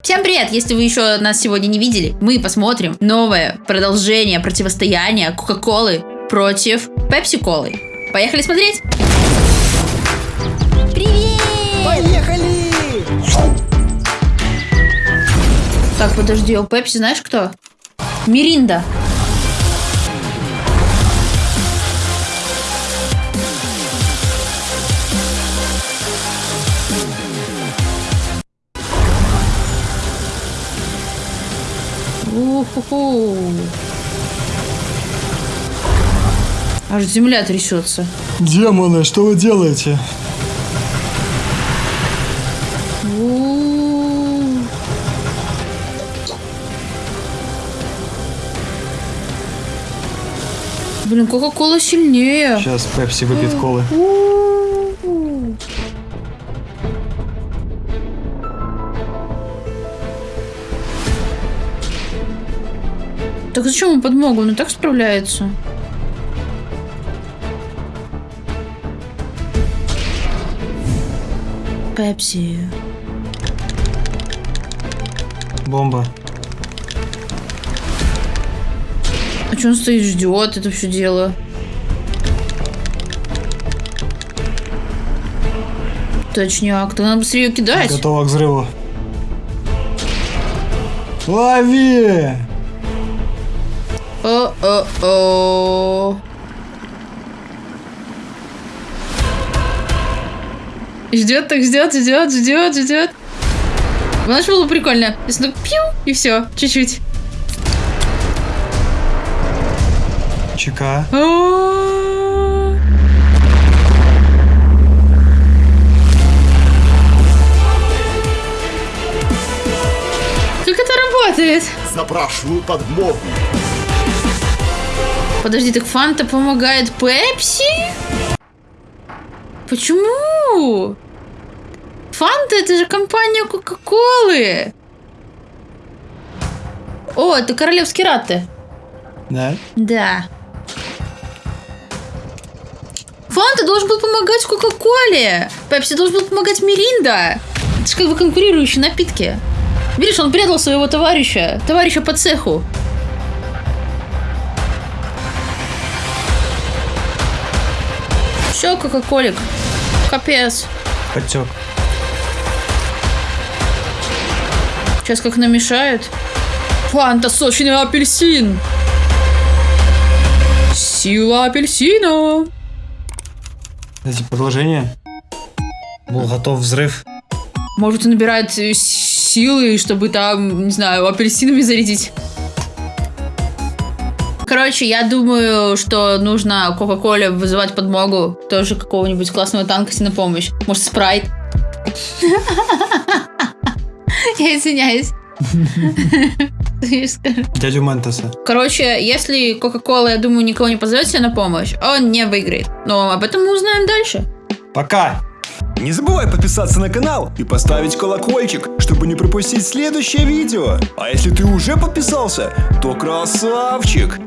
Всем привет! Если вы еще нас сегодня не видели, мы посмотрим новое продолжение противостояния Кока-Колы против Пепси-Колы. Поехали смотреть! Привет! Поехали! Так, подожди, у Пепси знаешь кто? Миринда. Уху. Аж земля трясется. Демоны, что вы делаете? Блин, Кока-Кола сильнее. Сейчас Пепси выпьет колы. Так зачем ему подмогу? Он и так справляется. Пепси. Бомба. А что он стоит, ждет это все дело? Точняк, тогда надо быстрее ее кидать. Готова к взрыву. Лови! О-о-о. Ждет, так ждет, ждет, ждет, ждет. Знаешь, было прикольно. Если так пью, и все, чуть-чуть. ЧК. А-а-а. Как это работает? Запрашиваю подмогу. Подожди, так Фанта помогает Пепси? Почему? Фанта это же компания Кока-Колы. О, это королевский раты. Да? Да. Фанта должен был помогать Кока-Коле. Пепси должен был помогать Миринда. Это же как бы конкурирующие напитки. Видишь, он предал своего товарища. Товарища по цеху. Все, Кока-Колик. Капец. Подтек. Сейчас как намешают. Фанта сочный апельсин. Сила апельсина. Эти продолжение. Был готов взрыв. Может, он набирает э, силы, чтобы там, не знаю, апельсинами зарядить. Короче, я думаю, что нужно Кока-Коле вызывать подмогу. Тоже какого-нибудь классного танка на помощь. Может, спрайт. Я извиняюсь. Дядю Ментоса. Короче, если Кока-Кола, я думаю, никого не позовет себе на помощь, он не выиграет. Но об этом мы узнаем дальше. Пока! Не забывай подписаться на канал и поставить колокольчик, чтобы не пропустить следующее видео. А если ты уже подписался, то красавчик!